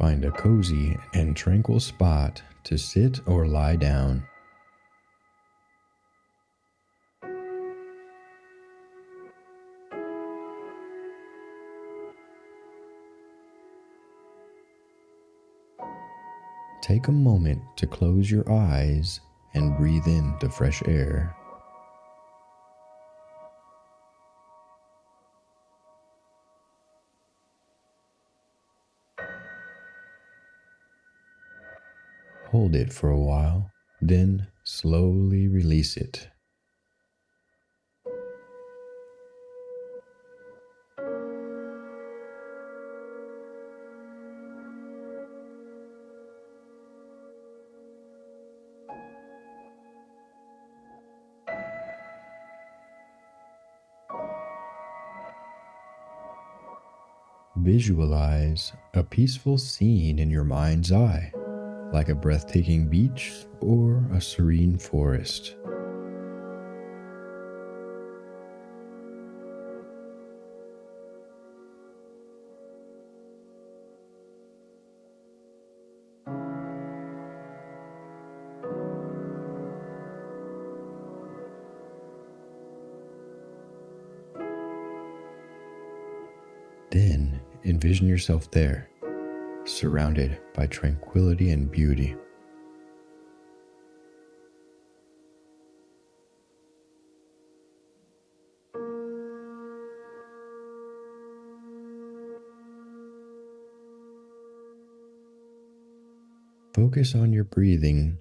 Find a cozy and tranquil spot to sit or lie down. Take a moment to close your eyes and breathe in the fresh air. Hold it for a while, then slowly release it. Visualize a peaceful scene in your mind's eye like a breathtaking beach or a serene forest. Then envision yourself there surrounded by tranquility and beauty. Focus on your breathing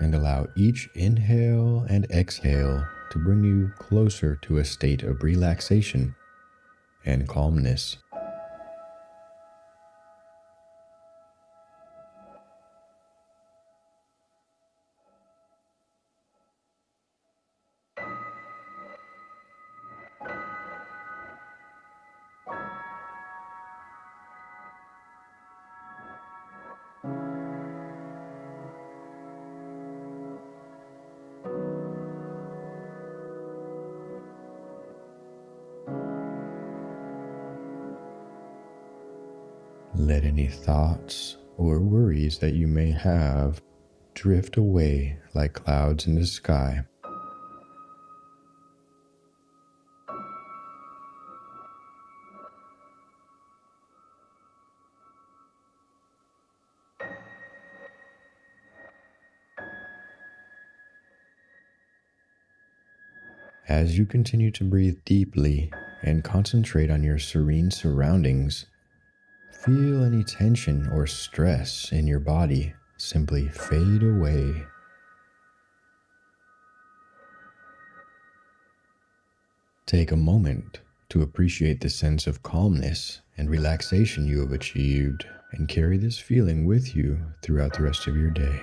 and allow each inhale and exhale to bring you closer to a state of relaxation and calmness. Let any thoughts or worries that you may have drift away like clouds in the sky. As you continue to breathe deeply and concentrate on your serene surroundings, Feel any tension or stress in your body simply fade away. Take a moment to appreciate the sense of calmness and relaxation you have achieved and carry this feeling with you throughout the rest of your day.